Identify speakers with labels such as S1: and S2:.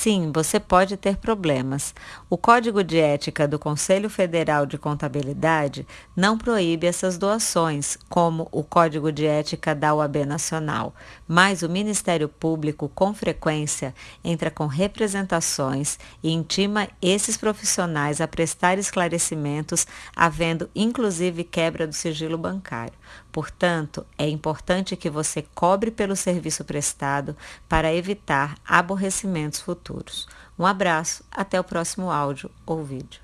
S1: sim, você pode ter problemas. O Código de Ética do Conselho Federal de Contabilidade não proíbe essas doações, como o Código de Ética da UAB Nacional, mas o Ministério Público, com frequência, entra com representações e intima esses profissionais a prestar esclarecimentos, havendo inclusive quebra do sigilo bancário. Portanto, é importante que você cobre pelo serviço prestado para evitar aborrecimentos futuros. Um abraço, até o próximo áudio ou vídeo.